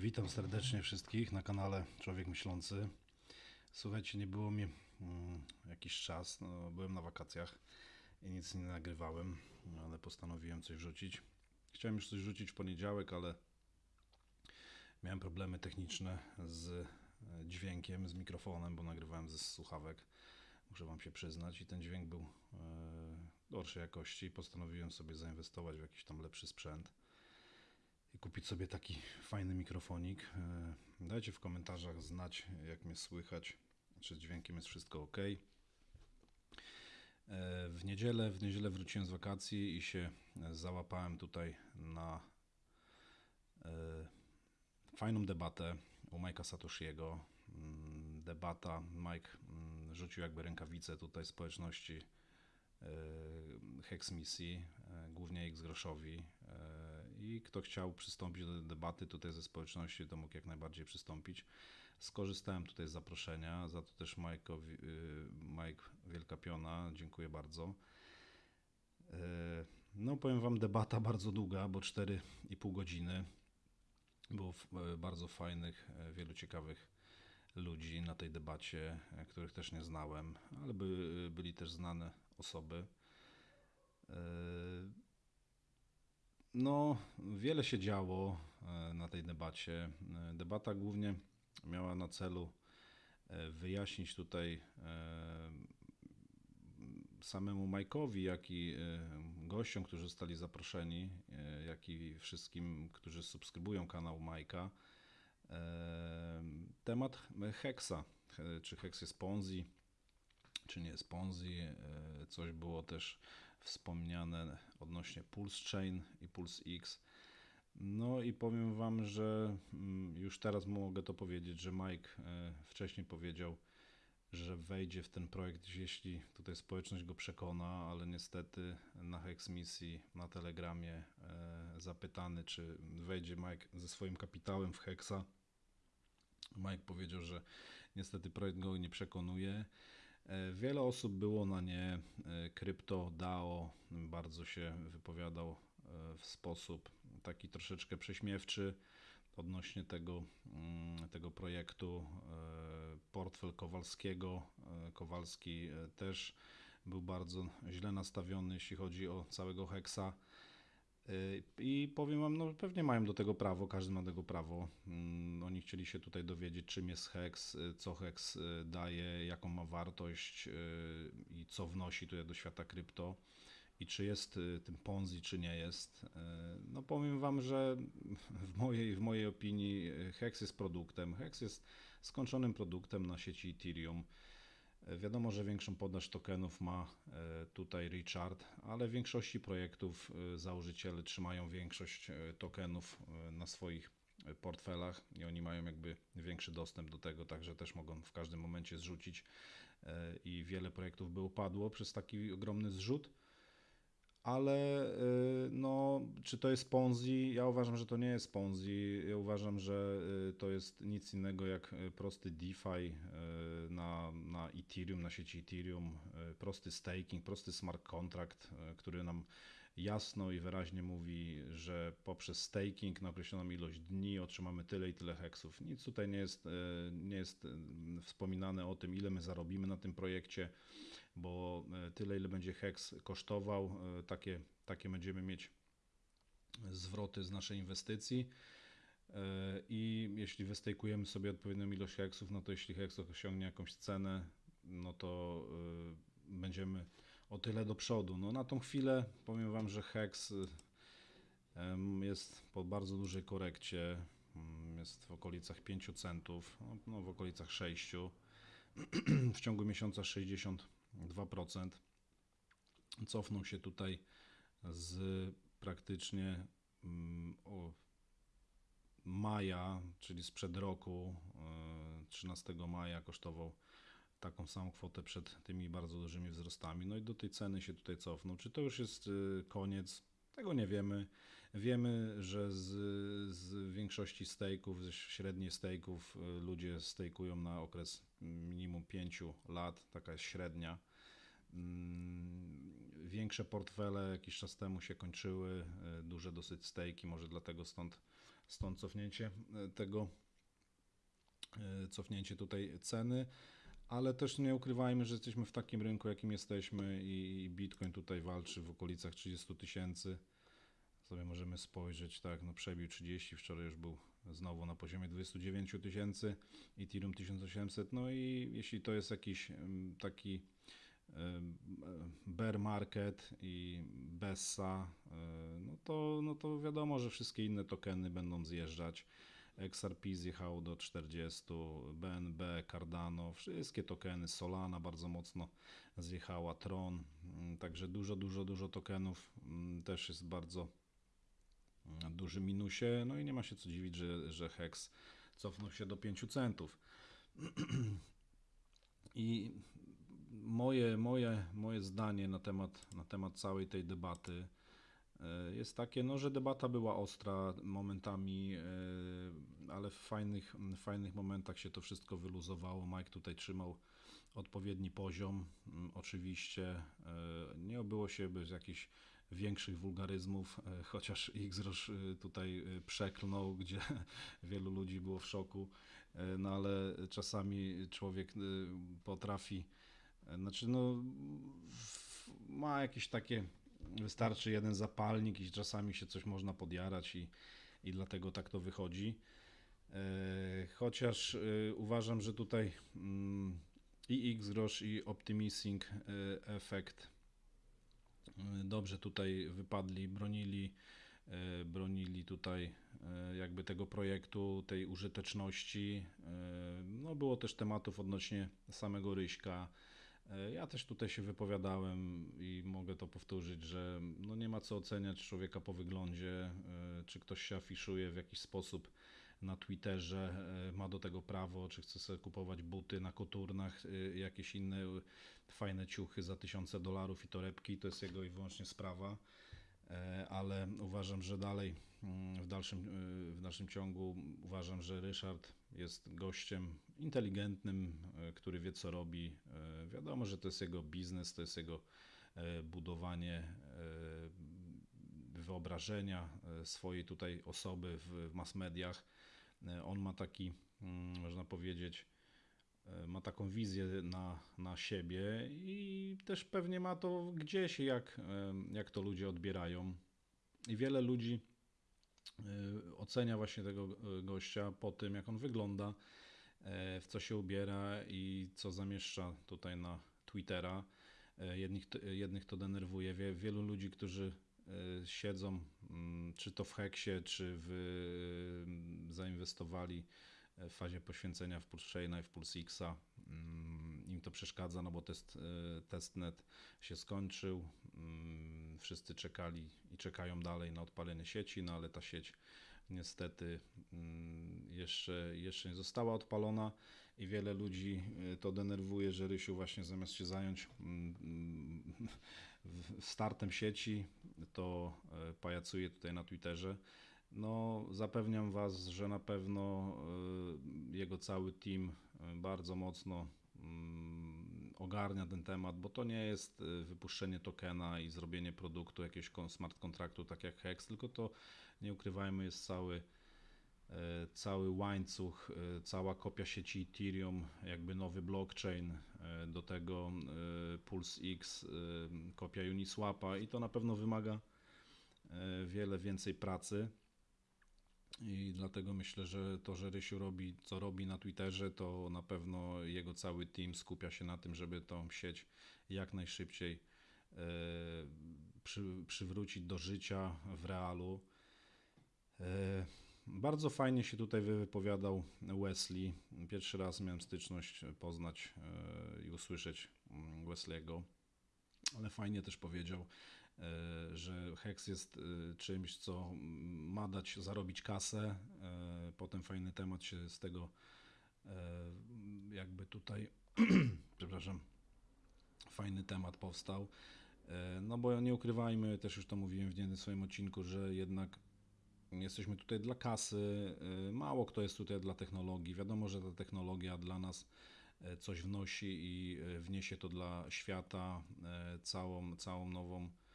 Witam serdecznie wszystkich na kanale Człowiek Myślący. Słuchajcie, nie było mnie mm, jakiś czas, no, byłem na wakacjach i nic nie nagrywałem, ale postanowiłem coś wrzucić. Chciałem już coś wrzucić w poniedziałek, ale miałem problemy techniczne z e, dźwiękiem, z mikrofonem, bo nagrywałem ze słuchawek. Muszę Wam się przyznać, i ten dźwięk był e, gorszej jakości. Postanowiłem sobie zainwestować w jakiś tam lepszy sprzęt i kupić sobie taki fajny mikrofonik. E, Dajcie w komentarzach znać, jak mnie słychać, czy z dźwiękiem jest wszystko ok. E, W niedzielę, w niedzielę wróciłem z wakacji i się e, załapałem tutaj na fajną debatę u Majka Satoshiego. Mm, Debata, Mike mm, rzucił jakby rękawice tutaj społeczności Hex Misji, głównie X groszowi i kto chciał przystąpić do debaty tutaj ze społeczności, to mógł jak najbardziej przystąpić. Skorzystałem tutaj z zaproszenia, za to też Majkowi, y, Mike Wielka Piona, dziękuję bardzo. E, No powiem Wam, debata bardzo długa, bo 4,5 godziny. Było e, bardzo fajnych, wielu ciekawych ludzi na tej debacie, których też nie znałem, ale by, byli też znane osoby. No, wiele się działo e, na tej debacie. E, Debata głównie miała na celu e, wyjaśnić tutaj samemu Majkowi, jak i gościom, którzy zostali zaproszeni, jak i wszystkim, którzy subskrybują kanał Majka, temat. E, Czy Hex jest Ponzi, czy nie jest Ponzi. Coś było też wspomniane odnośnie Pulse Chain i Pulse X. No i powiem Wam, że mm, już teraz mogę to powiedzieć, że Mike e, wcześniej powiedział, że wejdzie w ten projekt, jeśli tutaj społeczność go przekona, ale niestety na Hex misji na Telegramie e, zapytany, czy wejdzie Mike ze swoim kapitałem w Hexa. Mike powiedział, że niestety projekt go nie przekonuje. E, Wiele osób było na nie. E, Krypto DAO bardzo się wypowiadał e, w sposób taki troszeczkę prześmiewczy odnośnie tego, mm, tego projektu. Portfel Kowalskiego. Kowalski też był bardzo źle nastawiony, jeśli chodzi o całego Hexa. Y, I powiem Wam, no pewnie mają do tego prawo, każdy ma do tego prawo. Mm, Oni chcieli się tutaj dowiedzieć, czym jest Hex, y, co Hex y, daje, jaką ma wartość i co wnosi tutaj do świata krypto i czy jest tym Ponzi, czy nie jest. No powiem Wam, że w mojej, w mojej opinii Hex jest produktem. Hex jest skończonym produktem na sieci Ethereum. Wiadomo, że większą podaż tokenów ma e, tutaj Richard, ale w większości projektów e, założyciele trzymają większość e, tokenów na swoich portfelach i oni mają jakby większy dostęp do tego, także też mogą w każdym momencie zrzucić i wiele projektów by upadło przez taki ogromny zrzut. Ale y, no, czy to jest Ponzi? Ja uważam, że to nie jest Ponzi. Ja uważam, że y, to jest nic innego jak y, prosty DeFi na, na Ethereum, na sieci Ethereum, prosty staking, prosty smart contract, który nam jasno i wyraźnie mówi, że poprzez staking na określoną ilość dni otrzymamy tyle i tyle heksów. Nic tutaj nie jest, nie jest wspominane o tym, ile my zarobimy na tym projekcie bo e, tyle, ile będzie heks kosztował, e, takie, takie będziemy mieć zwroty z naszej inwestycji. E, I jeśli wystejkujemy sobie odpowiednią ilość heksów, no to jeśli heks osiągnie jakąś cenę, no to będziemy o tyle do przodu. No na tą chwilę powiem Wam, że heks jest po bardzo dużej korekcie. Jest w okolicach 5 centów, no, no w okolicach 6. W ciągu miesiąca 62%. Cofnął się tutaj z praktycznie mm, o maja, czyli sprzed roku, e, 13 maja kosztował taką samą kwotę przed tymi bardzo dużymi wzrostami. No i do tej ceny się tutaj cofnął. Czy to już jest e, koniec? Tego nie wiemy. Wiemy, że z, z większości stejków, ze średniej stejków e, ludzie stejkują na okres minimum 5 lat, taka jest średnia. Mm, Większe portfele jakiś czas temu się kończyły, e, duże dosyć stejki, może dlatego stąd stąd cofnięcie e, tego, cofnięcie tutaj ceny, ale też nie ukrywajmy, że jesteśmy w takim rynku, jakim jesteśmy i Bitcoin tutaj walczy w okolicach 30 tysięcy. Sobie możemy spojrzeć, tak, no przebił 30, wczoraj już był znowu na poziomie 29 tysięcy, Ethereum 1800, no i jeśli to jest jakiś em, taki bear market i Bessa, e, no to, no to wiadomo, że wszystkie inne tokeny będą zjeżdżać. XRP zjechało do 40, BNB, Cardano, wszystkie tokeny, Solana bardzo mocno zjechała, Tron, mm, także dużo, dużo, dużo tokenów mm, też jest bardzo na dużym minusie, no i nie ma się co dziwić, że, że Hex cofnął się do 5 centów. I moje, moje, moje zdanie na temat, na temat całej tej debaty jest takie, no, że debata była ostra momentami, e, ale w fajnych, w fajnych momentach się to wszystko wyluzowało. Mike tutaj trzymał odpowiedni poziom. Oczywiście e, nie obyło się bez jakichś większych wulgaryzmów, e, chociaż Xrosz e, tutaj e, przeklnął, gdzie wielu ludzi było w szoku, E, no ale czasami człowiek e, potrafi, e, znaczy no ma jakieś takie, wystarczy jeden zapalnik i czasami się coś można podjarać i, i dlatego tak to wychodzi. E, Chociaż e, uważam, że tutaj mm, i Xgrosz i Optimising e, Effect e, dobrze tutaj wypadli, bronili, bronili tutaj jakby tego projektu, tej użyteczności. No było też tematów odnośnie samego Ryśka. E, Ja też tutaj się wypowiadałem i mogę to powtórzyć, że no nie ma co oceniać człowieka po wyglądzie, e, czy ktoś się afiszuje w jakiś sposób na Twitterze, e, ma do tego prawo, czy chce sobie kupować buty na koturnach, jakieś inne fajne ciuchy za tysiące dolarów i torebki, to jest jego i wyłącznie sprawa. Ale uważam, że dalej mm, w dalszym, w dalszym ciągu uważam, że Ryszard jest gościem inteligentnym, e, który wie co robi. E, Wiadomo, że to jest jego biznes, to jest jego e, budowanie wyobrażenia swojej tutaj osoby w, mass mediach. On ma taki, mm, można powiedzieć, ma taką wizję na, na siebie i też pewnie ma to gdzieś, jak, jak to ludzie odbierają. I wiele ludzi ocenia właśnie tego e, gościa po tym, jak on wygląda, e, w co się ubiera i co zamieszcza tutaj na Twittera. Jednych, jednych to denerwuje. Wie, wielu ludzi, którzy siedzą, mm, czy to w Heksie, czy w, zainwestowali w fazie poświęcenia w Pulsechaina i w PulseXa. Mm, Im to przeszkadza, no bo test, e, testnet się skończył. Mm, Wszyscy czekali i czekają dalej na odpalenie sieci, no ale ta sieć niestety mm, jeszcze, jeszcze nie została odpalona i wiele ludzi e, to denerwuje, że Rysiu właśnie zamiast się zająć mm, startem sieci, to e, pajacuje tutaj na Twitterze. No, zapewniam Was, że na pewno jego cały team bardzo mocno ogarnia ten temat, bo to nie jest e, wypuszczenie tokena i zrobienie produktu, jakiegoś smart kontraktu, tak jak Hex, tylko to, nie ukrywajmy, jest cały, e, cały łańcuch, e, cała kopia sieci Ethereum, jakby nowy blockchain, do tego Pulse X, e, kopia Uniswapa i to na pewno wymaga wiele więcej pracy. I dlatego myślę, że to, że Rysiu robi, co robi na Twitterze, to na pewno jego cały team skupia się na tym, żeby tą sieć jak najszybciej e, przy, przywrócić do życia w realu. E, bardzo fajnie się tutaj wypowiadał Wesley. Pierwszy raz miałem styczność poznać e, i usłyszeć mm, Wesley'ego, ale fajnie też powiedział, że Hex jest e, czymś, co ma dać zarobić kasę. E, Potem fajny temat się z tego e, jakby tutaj, przepraszam, fajny temat powstał. E, No bo nie ukrywajmy, też już to mówiłem w jednym swoim odcinku, że jednak jesteśmy tutaj dla kasy. e, Mało kto jest tutaj dla technologii. Wiadomo, że ta technologia dla nas e, coś wnosi i e, wniesie to dla świata e, całą, całą nową e,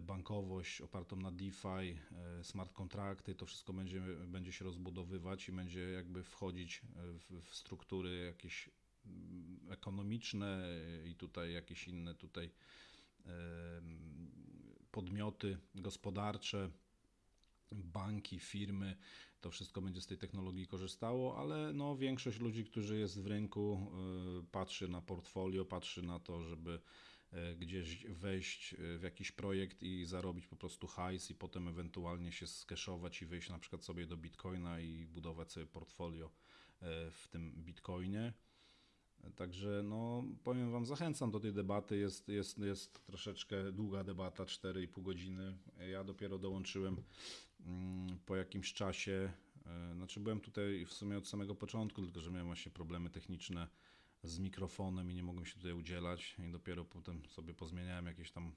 bankowość opartą na DeFi, e, smart kontrakty, to wszystko będzie, będzie się rozbudowywać i będzie jakby wchodzić e, w, w struktury jakieś mm, ekonomiczne i tutaj jakieś inne tutaj podmioty gospodarcze, banki, firmy, to wszystko będzie z tej technologii korzystało, ale no, większość ludzi, którzy jest w rynku, patrzy na portfolio, patrzy na to, żeby gdzieś wejść y, w jakiś projekt i zarobić po prostu hajs i potem ewentualnie się skeszować i wyjść na przykład sobie do Bitcoina i budować sobie portfolio y, w tym Bitcoinie. Także no, powiem Wam, zachęcam do tej debaty. Jest, jest, jest troszeczkę długa debata, 4,5 godziny. Ja dopiero dołączyłem mm, po jakimś czasie. E, Znaczy byłem tutaj w sumie od samego początku, tylko że miałem właśnie problemy techniczne z mikrofonem i nie mogłem się tutaj udzielać i dopiero potem sobie pozmieniałem jakieś tam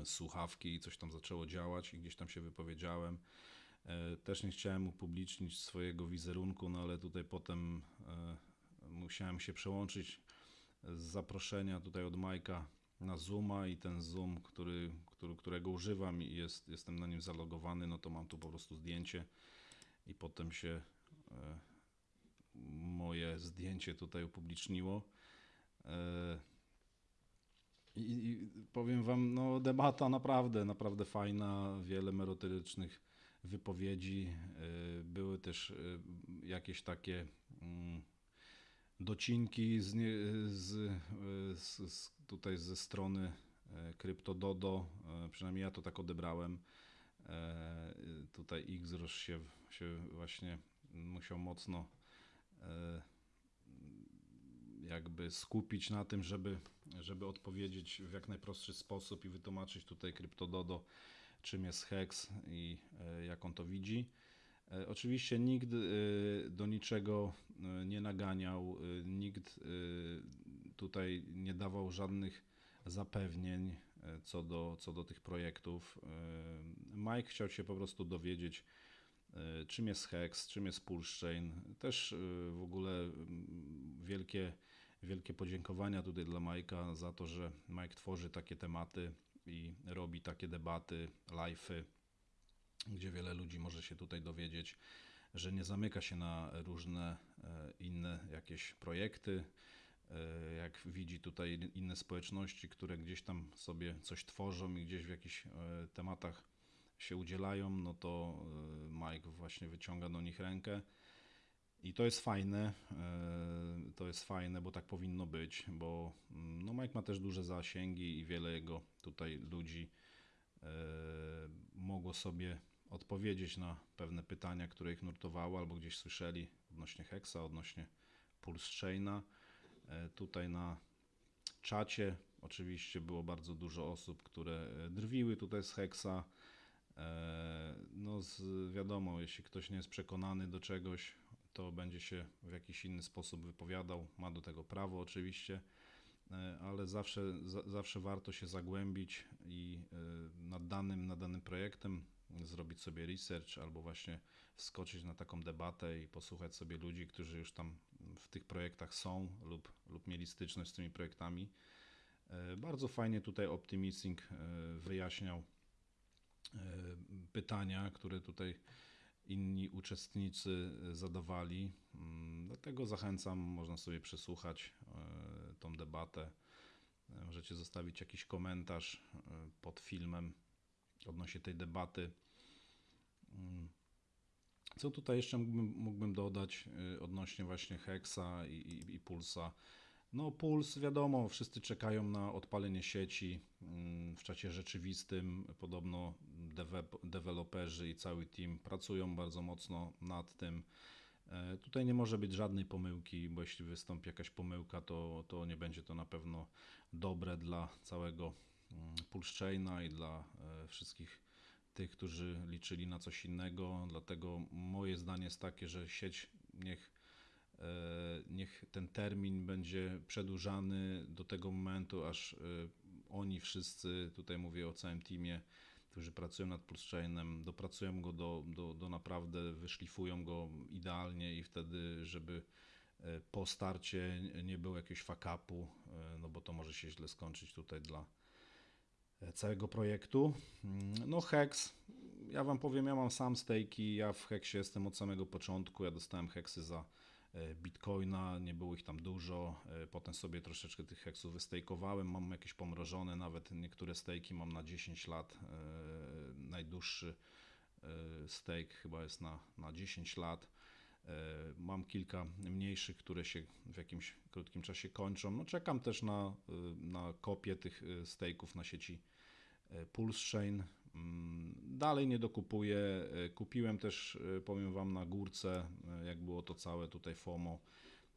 e, słuchawki i coś tam zaczęło działać i gdzieś tam się wypowiedziałem. E, Też nie chciałem upublicznić swojego wizerunku, no ale tutaj potem e, musiałem się przełączyć z zaproszenia tutaj od Majka na Zooma i ten Zoom, który, który, którego używam i jest, jestem na nim zalogowany, no to mam tu po prostu zdjęcie i potem się moje zdjęcie tutaj upubliczniło. E, I, powiem Wam, no debata naprawdę, naprawdę fajna, wiele merytorycznych wypowiedzi. e, Były też e, jakieś takie mm, docinki z, z, z, tutaj ze strony CryptoDodo, przynajmniej ja to tak odebrałem. Tutaj Xrosz się, się właśnie musiał mocno jakby skupić na tym, żeby, żeby odpowiedzieć w jak najprostszy sposób i wytłumaczyć tutaj CryptoDodo, czym jest Hex i e, jak on to widzi. E, Oczywiście nikt e, do niczego e, nie naganiał, e, nikt e, tutaj nie dawał żadnych zapewnień e, co do, co do tych projektów. E, Mike chciał się po prostu dowiedzieć, e, czym jest Hex, czym jest Pulsechain. Też e, w ogóle wielkie, wielkie podziękowania tutaj dla Majka za to, że Mike tworzy takie tematy i robi takie debaty, live'y, gdzie wiele ludzi może się tutaj dowiedzieć, że nie zamyka się na różne e, inne jakieś projekty. E, Jak widzi tutaj inne społeczności, które gdzieś tam sobie coś tworzą i gdzieś w jakichś e, tematach się udzielają, no to e, Mike właśnie wyciąga do nich rękę. I to jest fajne, e, to jest fajne, bo tak powinno być, bo mm, no Mike ma też duże zasięgi i wiele jego tutaj ludzi e, mogło sobie odpowiedzieć na pewne pytania, które ich nurtowały albo gdzieś słyszeli odnośnie Hexa, odnośnie Pulse Chaina. Tutaj na czacie oczywiście było bardzo dużo osób, które drwiły tutaj z Hexa. E, No z, wiadomo, jeśli ktoś nie jest przekonany do czegoś, to będzie się w jakiś inny sposób wypowiadał. Ma do tego prawo oczywiście, e, ale zawsze, za, zawsze warto się zagłębić i e, nad danym, nad danym projektem zrobić sobie research albo właśnie wskoczyć na taką debatę i posłuchać sobie ludzi, którzy już tam w tych projektach są lub, lub mieli styczność z tymi projektami. Bardzo fajnie tutaj Optimising wyjaśniał pytania, które tutaj inni uczestnicy e, zadawali. Mm, Dlatego zachęcam, można sobie przesłuchać e, tą debatę. E, Możecie zostawić jakiś komentarz e, pod filmem odnośnie tej debaty. Mm. Co tutaj jeszcze mógłbym, mógłbym dodać e, odnośnie właśnie Hexa i, i, i Pulsa? No Puls, wiadomo, wszyscy czekają na odpalenie sieci mm, w czasie rzeczywistym. Podobno dewe- deweloperzy i cały team pracują bardzo mocno nad tym. E, Tutaj nie może być żadnej pomyłki, bo jeśli wystąpi jakaś pomyłka, to, to nie będzie to na pewno dobre dla całego mm, Pulsechaina i dla e, wszystkich tych, którzy liczyli na coś innego. Dlatego moje zdanie jest takie, że sieć niech, niech ten termin będzie przedłużany do tego momentu, aż e, oni wszyscy, tutaj mówię o całym teamie, którzy pracują nad Pulsechainem, dopracują go do, do, do naprawdę, wyszlifują go idealnie i wtedy, żeby e, po starcie nie było jakiegoś fakapu, no bo to może się źle skończyć tutaj dla e, całego projektu. Mm, No Hex, ja wam powiem, ja mam sam stejki, ja w Hexie jestem od samego początku, ja dostałem Hexy za e, Bitcoina, nie było ich tam dużo, e, potem sobie troszeczkę tych Hexów wystejkowałem, mam jakieś pomrożone, nawet niektóre stejki mam na 10 lat, e, najdłuższy e, stake chyba jest na, na 10 lat. E, Mam kilka mniejszych, które się w jakimś krótkim czasie kończą. No, czekam też na, na kopię tych stake'ów na sieci e, Pulse Chain. Mm, Dalej nie dokupuję. E, Kupiłem też, e, powiem Wam, na górce, e, jak było to całe tutaj FOMO,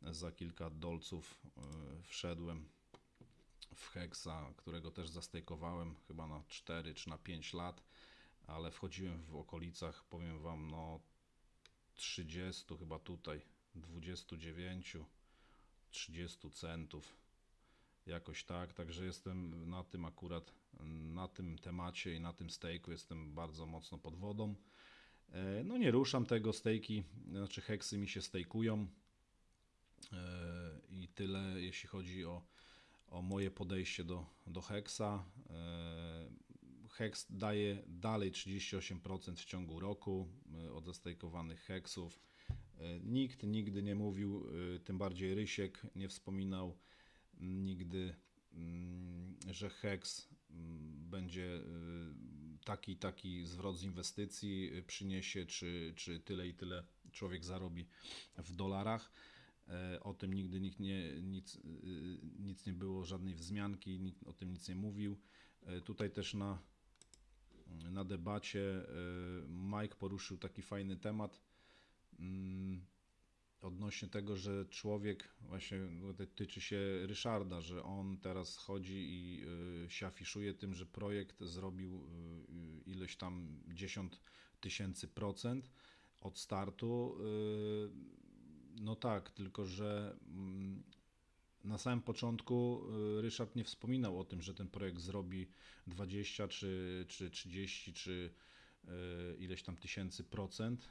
za kilka dolców wszedłem w Hexa, którego też zastejkowałem chyba na 4 czy na 5 lat, ale wchodziłem w okolicach, powiem Wam, no 30 chyba tutaj, 29, 30 centów. Jakoś tak, także jestem na tym akurat, na tym temacie i na tym stejku jestem bardzo mocno pod wodą. E, No nie ruszam tego, stejki, znaczy heksy mi się stejkują E, i tyle jeśli chodzi o, o moje podejście do, do heksa. E, Heks daje dalej 38% w ciągu roku od zastejkowanych heksów. Nikt nigdy nie mówił, tym bardziej Rysiek nie wspominał nigdy, że heks będzie y, taki taki zwrot z inwestycji przyniesie, czy, czy tyle i tyle człowiek zarobi w dolarach. E, O tym nigdy nikt nie, nic, y, nic nie było, żadnej wzmianki, nikt o tym nic nie mówił. E, Tutaj też na, na debacie y, Mike poruszył taki fajny temat mm, odnośnie tego, że człowiek, właśnie tyczy się Ryszarda, że on teraz chodzi i y, się afiszuje tym, że projekt zrobił y, ileś tam 10 tysięcy procent od startu. Y, No tak, tylko że mm, na samym początku Ryszard nie wspominał o tym, że ten projekt zrobi 20 czy, czy 30 czy ileś tam tysięcy procent,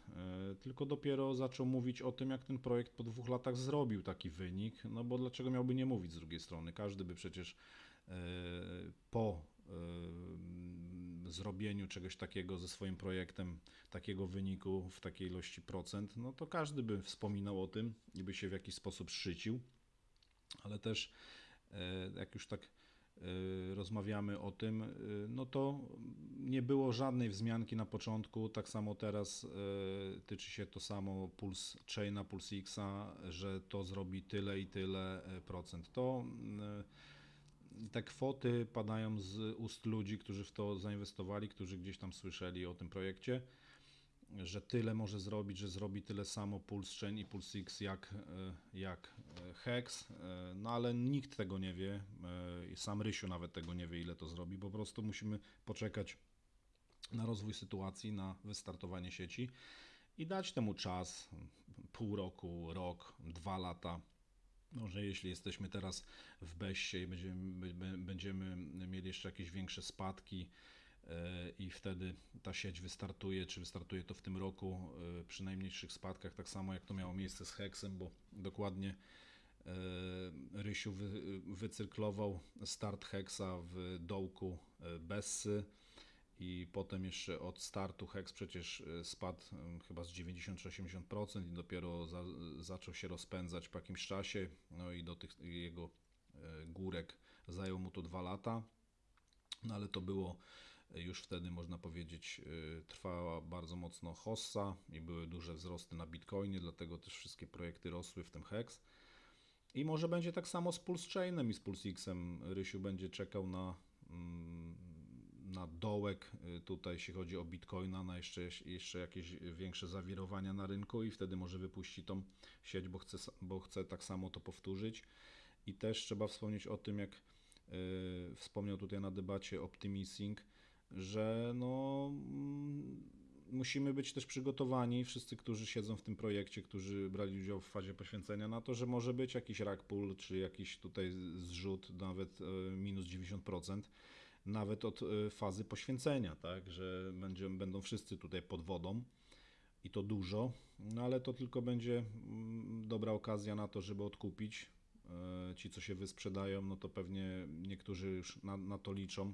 y, tylko dopiero zaczął mówić o tym, jak ten projekt po dwóch latach zrobił taki wynik, no bo dlaczego miałby nie mówić z drugiej strony? Każdy by przecież y, po zrobieniu czegoś takiego ze swoim projektem, takiego wyniku w takiej ilości procent, no to każdy by wspominał o tym i by się w jakiś sposób szczycił, ale też e, jak już tak e, rozmawiamy o tym, e, no to nie było żadnej wzmianki na początku, tak samo teraz e, tyczy się to samo Pulse Chaina, Pulse Xa, że to zrobi tyle i tyle procent. To te kwoty padają z ust ludzi, którzy w to zainwestowali, którzy gdzieś tam słyszeli o tym projekcie, że tyle może zrobić, że zrobi tyle samo Pulse Chain i Pulse X jak, e, jak e, Hex, e, no ale nikt tego nie wie, sam Rysiu nawet tego nie wie, ile to zrobi, po prostu musimy poczekać na rozwój sytuacji, na wystartowanie sieci i dać temu czas, pół roku, rok, dwa lata. Może jeśli jesteśmy teraz w beście i będziemy, będziemy mieli jeszcze jakieś większe spadki i wtedy ta sieć wystartuje, czy wystartuje to w tym roku e, przy najmniejszych spadkach, tak samo jak to miało miejsce z Hexem, bo dokładnie e, Rysiu wy, wycyrklował start Hexa w dołku e, Bessy i potem jeszcze od startu Hex przecież e, spadł e, chyba z 90 czy 80% i dopiero za, zaczął się rozpędzać po jakimś czasie, no i do tych jego e, górek zajęło mu to dwa lata, no ale to było e, już wtedy można powiedzieć e, trwała bardzo mocno hossa i były duże wzrosty na Bitcoinie, dlatego też wszystkie projekty rosły w tym Hex. I może będzie tak samo z Pulse Chainem i z Pulse Xem. Rysiu będzie czekał na, mm, na dołek y, tutaj, jeśli chodzi o Bitcoina, na jeszcze, jeszcze jakieś większe zawirowania na rynku i wtedy może wypuści tą sieć, bo chce, bo chce tak samo to powtórzyć. I też trzeba wspomnieć o tym, jak y, wspomniał tutaj na debacie Optimising, że no, mm, musimy być też przygotowani, wszyscy, którzy siedzą w tym projekcie, którzy brali udział w fazie poświęcenia, na to, że może być jakiś rug pull, czy jakiś tutaj zrzut, nawet e, minus 90%, nawet od e, fazy poświęcenia, tak, że będzie, będą wszyscy tutaj pod wodą i to dużo, no ale to tylko będzie mm, dobra okazja na to, żeby odkupić. E, Ci, co się wysprzedają, no to pewnie niektórzy już na, na to liczą,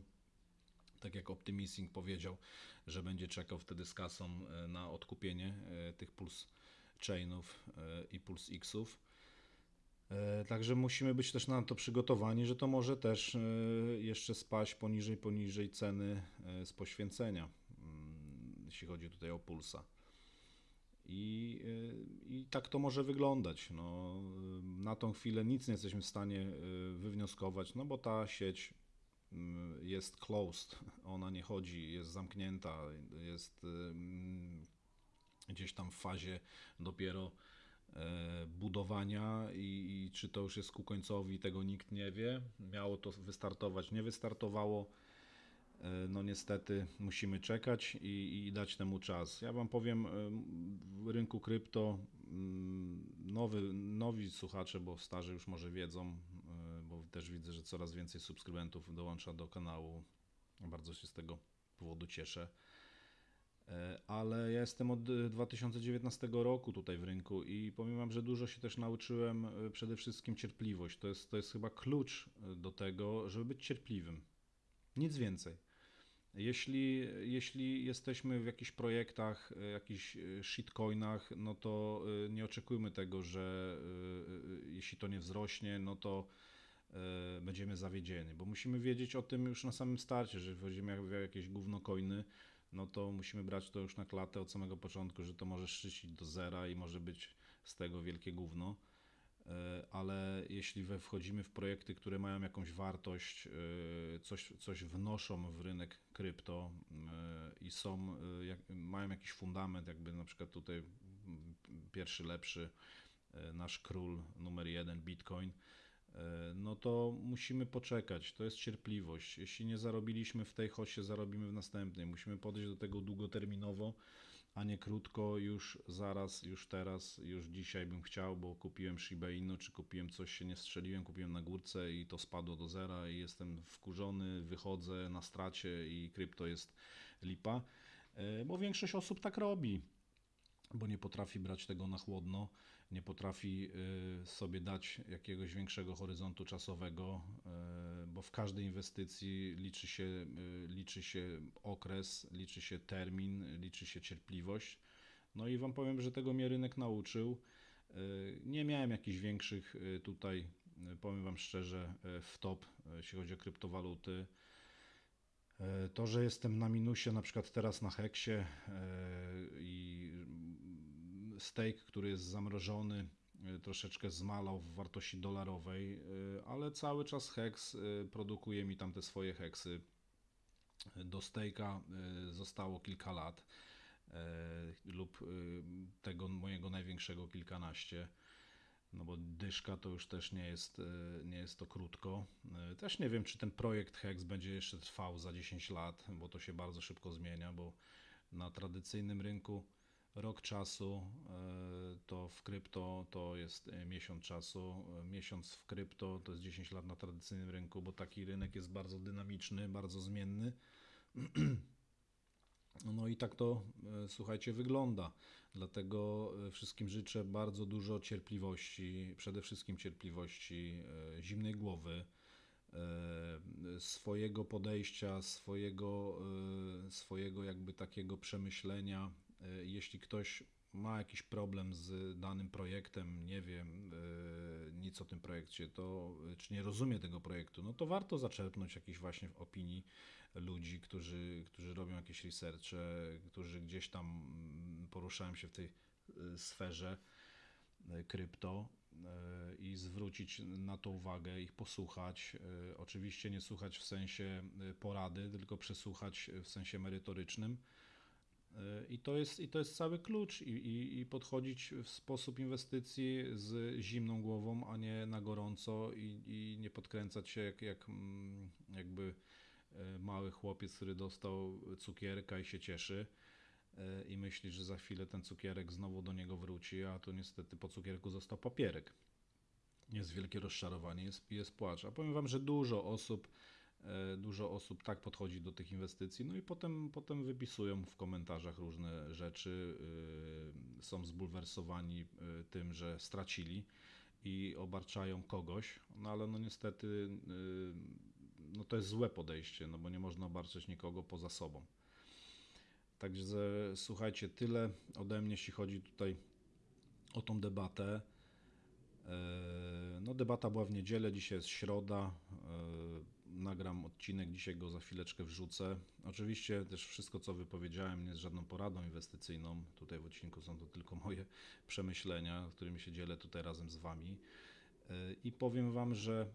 Tak jak Optimising powiedział, że będzie czekał wtedy z kasą e, na odkupienie e, tych Pulse Chainów e, i Pulse Xów. Także musimy być też na to przygotowani, że to może też jeszcze spaść poniżej, poniżej ceny z poświęcenia, mm, jeśli chodzi tutaj o pulsa. I, I tak to może wyglądać. No, na tą chwilę nic nie jesteśmy w stanie wywnioskować, no bo ta sieć jest closed, ona nie chodzi, jest zamknięta, jest mm, gdzieś tam w fazie dopiero e, budowania i, i czy to już jest ku końcowi, tego nikt nie wie. Miało to wystartować, nie wystartowało. E, No niestety musimy czekać i, i dać temu czas. Ja Wam powiem, e, w rynku krypto mm, nowy, nowi słuchacze, bo starzy już może wiedzą, też widzę, że coraz więcej subskrybentów dołącza do kanału. Bardzo się z tego powodu cieszę. E, Ale ja jestem od e, 2019 roku tutaj w rynku i powiem Wam, że dużo się też nauczyłem. e, Przede wszystkim cierpliwość. To jest, to jest chyba klucz e, do tego, żeby być cierpliwym. Nic więcej. Jeśli, jeśli jesteśmy w jakichś projektach, e, jakichś e, shitcoinach, no to e, nie oczekujmy tego, że e, e, jeśli to nie wzrośnie, no to e, będziemy zawiedzieni, bo musimy wiedzieć o tym już na samym starcie, że wchodzimy w jakieś gówno coiny, no to musimy brać to już na klatę od samego początku, że to może szczycić do zera i może być z tego wielkie gówno. E, Ale jeśli wchodzimy w projekty, które mają jakąś wartość, e, coś, coś wnoszą w rynek krypto e, i są, e, mają jakiś fundament, jakby na przykład tutaj pierwszy lepszy e, nasz król numer jeden Bitcoin, e, no to musimy poczekać. To jest cierpliwość. Jeśli nie zarobiliśmy w tej hoście, zarobimy w następnej. Musimy podejść do tego długoterminowo, a nie krótko, już zaraz, już teraz, już dzisiaj bym chciał, bo kupiłem Shiba Inu, czy kupiłem coś, się nie strzeliłem, kupiłem na górce i to spadło do zera i jestem wkurzony, wychodzę na stracie i krypto jest lipa, E, bo większość osób tak robi bo nie potrafi brać tego na chłodno, nie potrafi y, sobie dać jakiegoś większego horyzontu czasowego, y, bo w każdej inwestycji liczy się, y, liczy się okres, liczy się termin, liczy się cierpliwość. No i Wam powiem, że tego mnie rynek nauczył. Nie miałem jakichś większych tutaj, powiem Wam szczerze, w top, jeśli chodzi o kryptowaluty. E, To, że jestem na minusie, na przykład teraz na Heksie e, i stake, który jest zamrożony, e, troszeczkę zmalał w wartości dolarowej, ale cały czas Hex e, produkuje mi tam te swoje heksy. Do e, zostało kilka lat lub tego mojego największego kilkanaście. No bo dyszka to już też nie jest, e, nie jest to krótko. E, Też nie wiem, czy ten projekt Hex będzie jeszcze trwał za 10 lat, bo to się bardzo szybko zmienia, bo na tradycyjnym rynku rok czasu, e, to w krypto to jest miesiąc czasu. Miesiąc w krypto to jest 10 lat na tradycyjnym rynku, bo taki rynek jest bardzo dynamiczny, bardzo zmienny. No i tak to, e, słuchajcie, wygląda. Dlatego e, wszystkim życzę bardzo dużo cierpliwości, przede wszystkim cierpliwości, e, zimnej głowy, swojego podejścia, swojego, swojego jakby takiego przemyślenia. Jeśli ktoś ma jakiś problem z danym projektem, nie wiem nic o tym projekcie, to e, czy nie rozumie tego projektu, no to warto zaczerpnąć jakiś właśnie opinii ludzi, którzy, którzy robią jakieś researche, którzy gdzieś tam mm, poruszają się w tej y, sferze y, krypto i zwrócić na to uwagę, ich posłuchać. Oczywiście nie słuchać w sensie porady, tylko przesłuchać w sensie merytorycznym. I to jest, i to jest cały klucz i, i, i podchodzić w sposób inwestycji z zimną głową, a nie na gorąco i, i nie podkręcać się jak, jak mm, jakby e, mały chłopiec, który dostał cukierka i się cieszy e, i myśli, że za chwilę ten cukierek znowu do niego wróci, a to niestety po cukierku został papierek. Jest wielkie rozczarowanie, jest, jest płacz. A powiem Wam, że dużo osób, dużo osób tak podchodzi do tych inwestycji, no i potem, potem wypisują w komentarzach różne rzeczy, y, są zbulwersowani y, tym, że stracili i obarczają kogoś, no ale no niestety y, no to jest złe podejście, no bo nie można obarczać nikogo poza sobą. Także słuchajcie, tyle ode mnie, jeśli chodzi tutaj o tą debatę. E, No, debata była w niedzielę, dzisiaj jest środa. Nagram odcinek, dzisiaj go za chwileczkę wrzucę. Oczywiście też wszystko, co wypowiedziałem, nie jest żadną poradą inwestycyjną. Tutaj w odcinku są to tylko moje przemyślenia, którymi się dzielę tutaj razem z Wami. E, I powiem Wam, że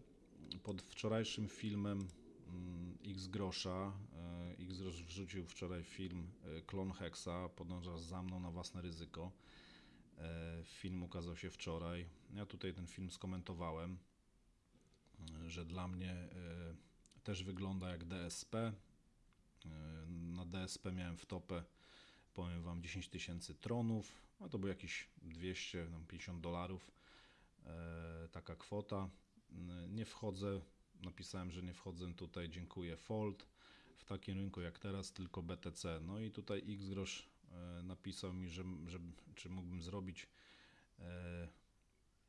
pod wczorajszym filmem mm, X Grosza, e, X Grosz wrzucił wczoraj film e, Klon Hexa, podążasz za mną na własne ryzyko. Film ukazał się wczoraj. Ja tutaj ten film skomentowałem, że dla mnie też wygląda jak DSP. E, Na DSP miałem w topę, powiem Wam, 10 tysięcy tronów, a to było jakieś 250 dolarów, e, taka kwota. N- Nie wchodzę, napisałem, że nie wchodzę tutaj, dziękuję Fold. W takim rynku jak teraz tylko BTC. No i tutaj X grosz e, napisał mi, że, że czy mógłbym zrobić e,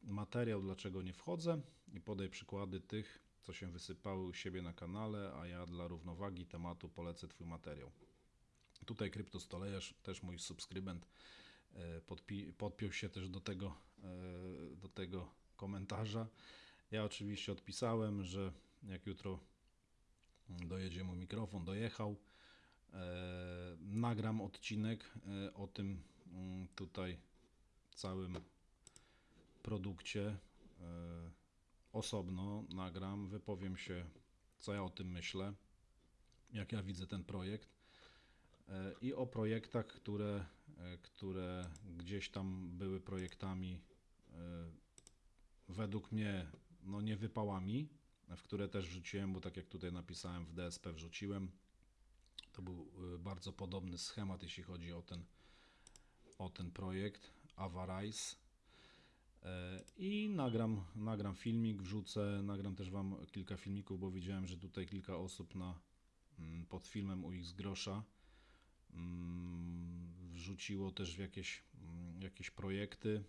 materiał, dlaczego nie wchodzę i podaj przykłady tych, co się wysypały u siebie na kanale, a ja dla równowagi tematu polecę Twój materiał. Tutaj Kryptostolejarz, też mój subskrybent, e, podpi- podpiął się też do tego, e, do tego komentarza. Ja oczywiście odpisałem, że jak jutro dojedzie mu mikrofon, dojechał, e, nagram odcinek o tym mm, tutaj całym produkcie osobno nagram, wypowiem się, co ja o tym myślę, jak ja widzę ten projekt e, i o projektach, które, e, które gdzieś tam były projektami e, według mnie no nie wypałami, w które też wrzuciłem, bo tak jak tutaj napisałem w DSP wrzuciłem, to był bardzo podobny schemat, jeśli chodzi o ten, o ten projekt Avarice. E, I nagram, nagram filmik, wrzucę, nagram też Wam kilka filmików, bo widziałem, że tutaj kilka osób na, mm, pod filmem u X Grosza mm, wrzuciło też w jakieś, mm, jakieś projekty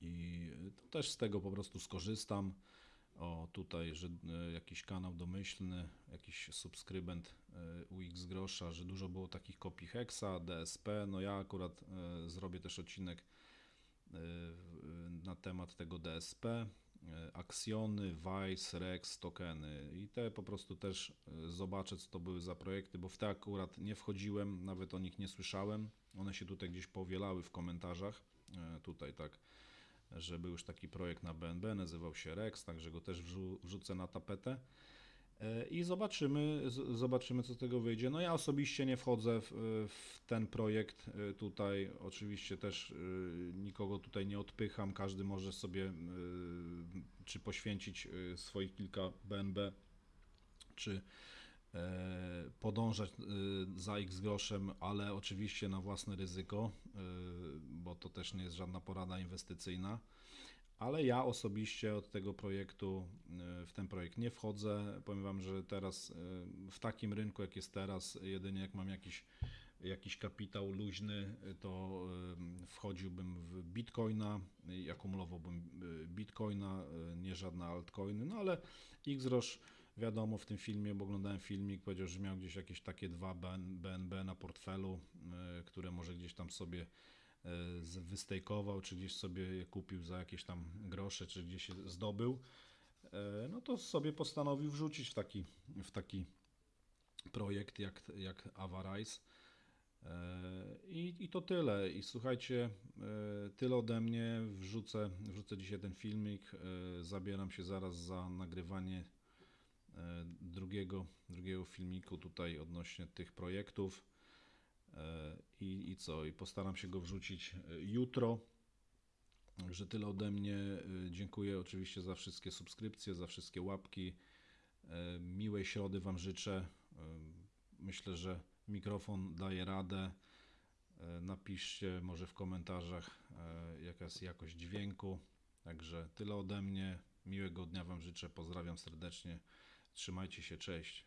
i też z tego po prostu skorzystam. O, tutaj, że e, jakiś kanał domyślny, jakiś subskrybent e, u X Grosza, że dużo było takich kopii Hexa, DSP. No ja akurat zrobię też odcinek na temat tego DSP, e, Aksjony, Vice, Rex, tokeny i te po prostu też e, zobaczę, co to były za projekty, bo w te akurat nie wchodziłem, nawet o nich nie słyszałem. One się tutaj gdzieś powielały w komentarzach, e, tutaj tak, że był już taki projekt na BNB, nazywał się Rex, także go też wrzu- wrzucę na tapetę. E, I zobaczymy, zobaczymy, co z tego wyjdzie. No ja osobiście nie wchodzę w, w ten projekt e, tutaj. Oczywiście też e, nikogo tutaj nie odpycham. Każdy może sobie czy poświęcić swoich kilka BNB, czy podążać za X groszem, ale oczywiście na własne ryzyko, bo to też nie jest żadna porada inwestycyjna. Ale ja osobiście od tego projektu, e, w ten projekt nie wchodzę. Powiem Wam, że teraz e, w takim rynku, jak jest teraz, jedynie jak mam jakiś, jakiś kapitał luźny, e, to wchodziłbym w bitcoina i akumulowałbym bitcoina, nie żadne altcoiny. No ale Xrosh, wiadomo, w tym filmie, bo oglądałem filmik, powiedział, że miał gdzieś jakieś takie dwa BN- BNB na portfelu, które może gdzieś tam sobie wystejkował, czy gdzieś sobie je kupił za jakieś tam grosze, czy gdzieś je zdobył, e, no to sobie postanowił wrzucić w taki, w taki projekt jak, jak Avarice. E, I, I to tyle. I słuchajcie, e, tyle ode mnie. Wrzucę, wrzucę dzisiaj ten filmik. e, Zabieram się zaraz za nagrywanie e, drugiego, drugiego filmiku tutaj odnośnie tych projektów. E, I, I co? I postaram się go wrzucić e, jutro. Także tyle ode mnie. E, Dziękuję oczywiście za wszystkie subskrypcje, za wszystkie łapki. Miłej środy Wam życzę. Myślę, że mikrofon daje radę. Napiszcie może w komentarzach, jaka jest jakość dźwięku. Także tyle ode mnie. Miłego dnia Wam życzę. Pozdrawiam serdecznie. Trzymajcie się. Cześć.